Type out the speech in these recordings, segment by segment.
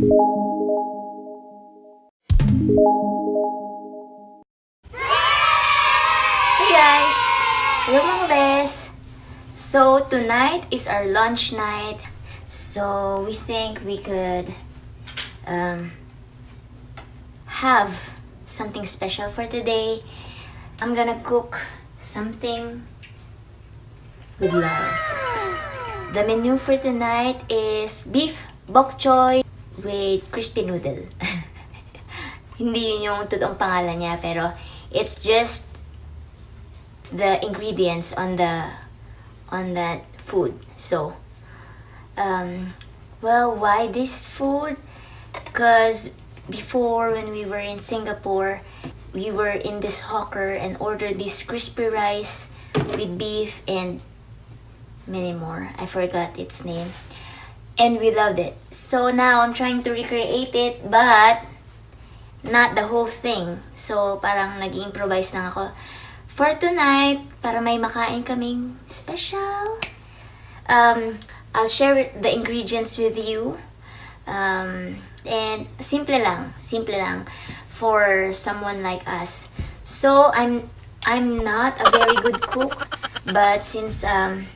Hey guys! Hello mga bes! So, tonight is our lunch night. So, we think we could um, have something special for today. I'm gonna cook something with love. The menu for tonight is beef bok choy with crispy noodle. Hindi yun yung totoong pangalan niya, pero it's just the ingredients on the on that food. So, um, well, why this food? Because before when we were in Singapore, we were in this hawker and ordered this crispy rice with beef and many more. I forgot its name. And we loved it. So now I'm trying to recreate it, but not the whole thing. So parang nag-improvise lang ako. For tonight, para may makain kaming special. Um, I'll share the ingredients with you. Um, and simple lang, simple lang for someone like us. So I'm I'm not a very good cook, but since um,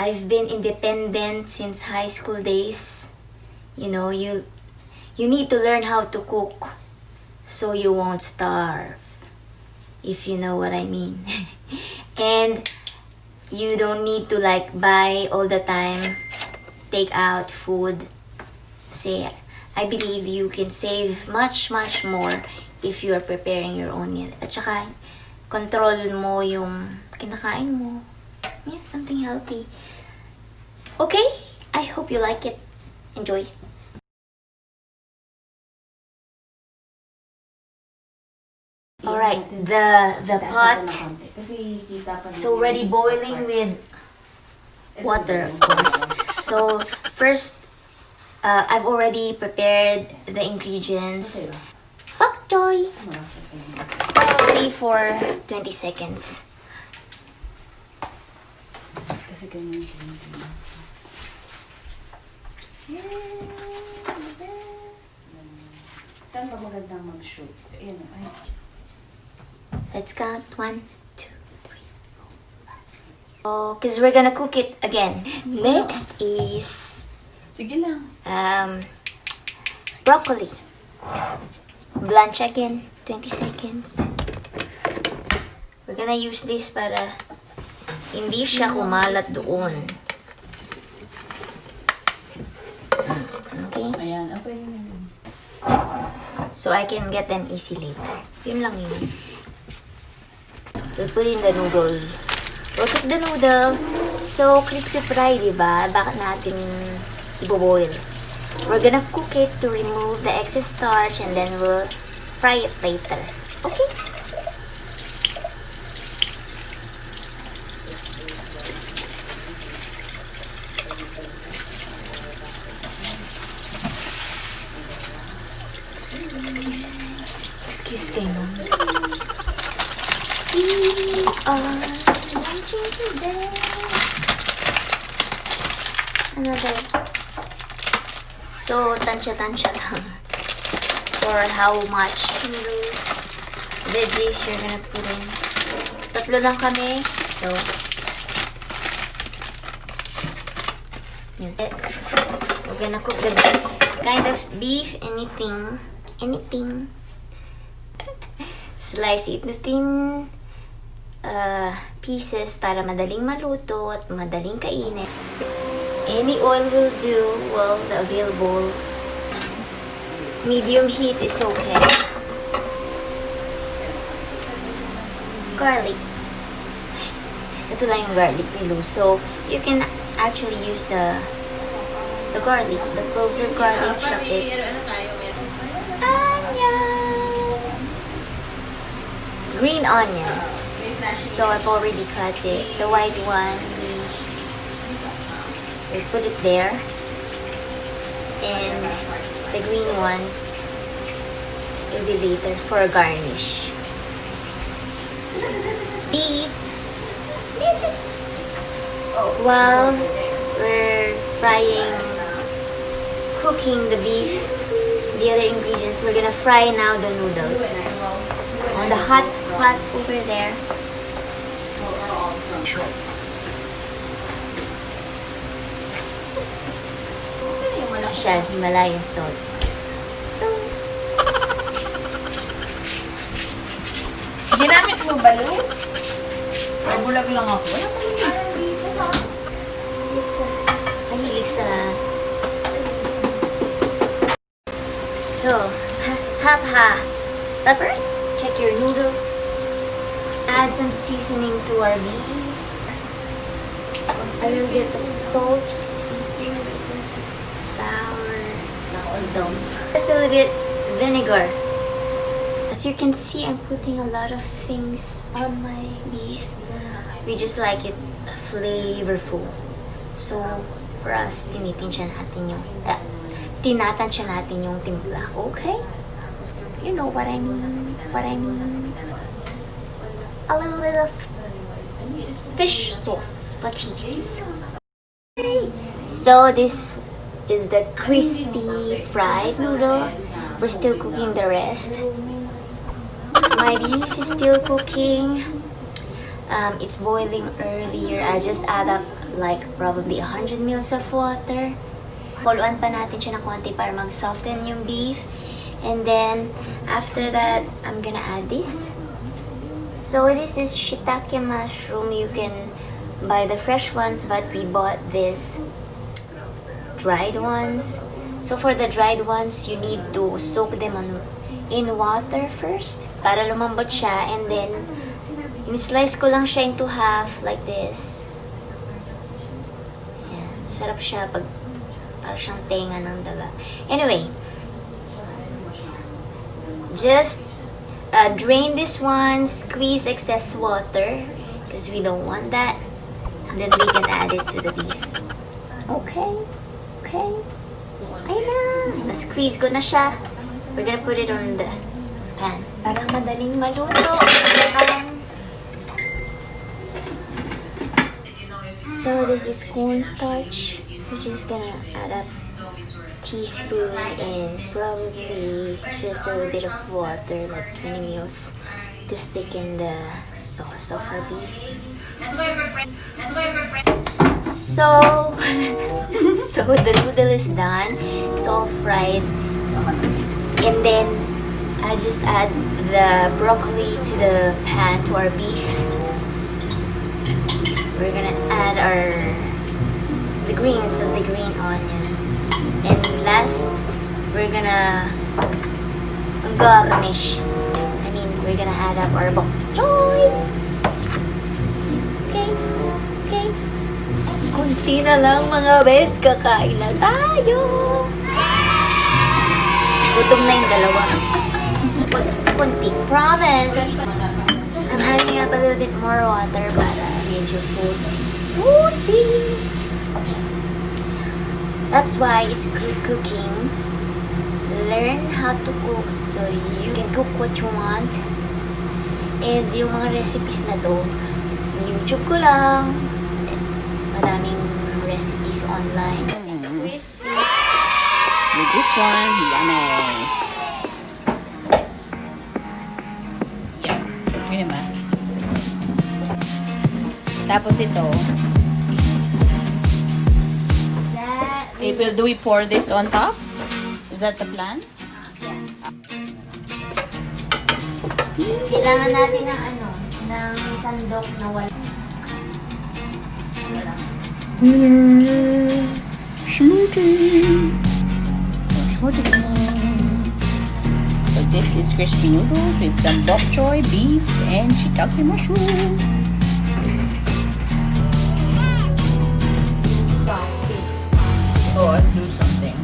I've been independent since high school days, you know, you you need to learn how to cook so you won't starve. If you know what I mean. and you don't need to like buy all the time take out food. Say I believe you can save much much more if you are preparing your own meal. At saka control mo yung kinakain mo. Yeah, something healthy. Okay, I hope you like it. Enjoy. Alright, the the pot is already boiling with water, of course. So, first, uh, I've already prepared the ingredients. Pak choy! Probably for 20 seconds. Kasi ganyan Saan ba magandang mag-shoot? Ayan, ay. Let's count. One, two, three, four, five. Oh, because we're gonna cook it again. Next is Sige lang. um, broccoli. Blanch again. 20 seconds. We're gonna use this para hindi siya kumalat doon. Okay? Okay yun. So I can get them easily. Yun lang yun. We'll put in the noodle. We'll cook the noodle. So, crispy fry, di ba? Bakit natin iboboil? We're gonna cook it to remove the excess starch and then we'll fry it later. Okay? Please, kayo ma'am. We are lunching today. Another. So, tansya-tansya lang. For how much veggies you're gonna put in. Tatlo lang kami. So, yun. We're gonna cook the beef. Kind of beef, anything. Anything. Slice it into thin uh, pieces para madaling maluto at madaling kainin. Any oil will do, well, the available medium heat is okay. Garlic. Ito lang yung garlic ni Lou. So, you can actually use the the garlic, the closer garlic, chop. Green onions. So I've already cut it. The white one, we, we put it there. And the green ones will be later for a garnish. Beef. While we're frying cooking the beef, the other ingredients, we're gonna fry now the noodles the hot pot over there. Shell Himalayan salt. So, Ginamit mo ba, Lu? Ay, bulag lang ako. Wala pa mahilig sa... So, ha- half ha. Pepper, your noodle. Add some seasoning to our beef. A little bit of salty, sweet, sour. Also, just a little bit vinegar. As you can see, I'm putting a lot of things on my beef. We just like it flavorful. So, for us, tinitinsya natin yung, uh, tinatansya natin yung timpla. Okay? You know what I mean? What I mean? A little bit of fish sauce, please. So, this is the crispy fried noodle. We're still cooking the rest. My beef is still cooking. Um, it's boiling earlier. I just add up like probably 100 mils of water. Kuluan pa natin siya ng konti para mag-soften yung beef. And then, after that, I'm gonna add this. So, this is shiitake mushroom. You can buy the fresh ones, but we bought this dried ones. So, for the dried ones, you need to soak them on, in water first para lumambot siya. And then, in-slice ko lang siya into half like this. Yan. Sarap siya pag para siyang tenga ng daga. Anyway, just uh, drain this one, squeeze excess water because we don't want that. And then we can add it to the beef. Okay. Okay. Ayun na. Na-squeeze ko na siya. We're gonna put it on the pan. Para madaling maluto. Um, so this is cornstarch. We're just gonna add up teaspoon and probably just a little bit of water, like 20 mils, to thicken the sauce of our beef. So, so the noodle is done. It's all fried. And then I just add the broccoli to the pan to our beef. We're gonna add our the greens of the green onion. Last, we're gonna garnish. I mean, we're gonna add up our bok choy. Okay, okay. Kunti na lang mga bes, kakain na tayo. Gutom na yung dalawa. Kun- Kunti, promise. I'm up a little bit more water para medyo saucy. Saucy! That's why it's good cooking. Learn how to cook so you can cook what you want. And yung mga recipes na to, YouTube ko lang. Madaming recipes online. Crispy. With this one, yummy. Yum. Yun naman. Tapos ito, April, do we pour this on top? Is that the plan? Kailangan natin ng ano, ng sandok na wala. Dinner. Smoothie. Smoothie. So this is crispy noodles with some bok choy, beef, and shiitake mushroom. Oh, I'll do something.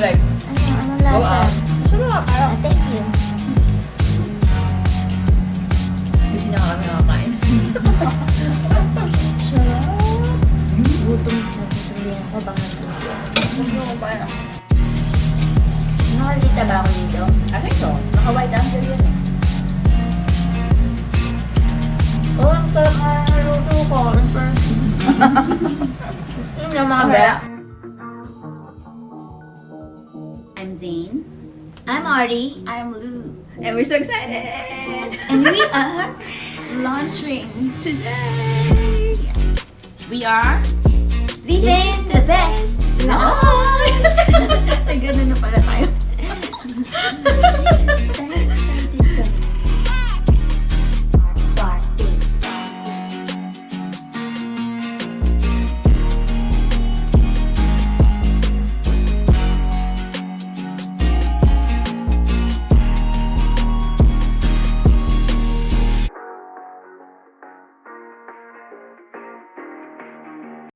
Like, Ano, anong lasa? Sarap. Ah, thank you. Kasi na kami nakakain. Sarap. Gutom na gutom ako bang nasulat. Nakalita ba ako dito? Ano ito? Naka-white angel yan eh. Oo, ang sarap nga ng luto ko. Person. Yun yung mga Ang I'm Zane. I'm Ari, I'm Lou. And we're so excited! and we are launching today! We are living the best live! Ay, ganun na pala tayo. life.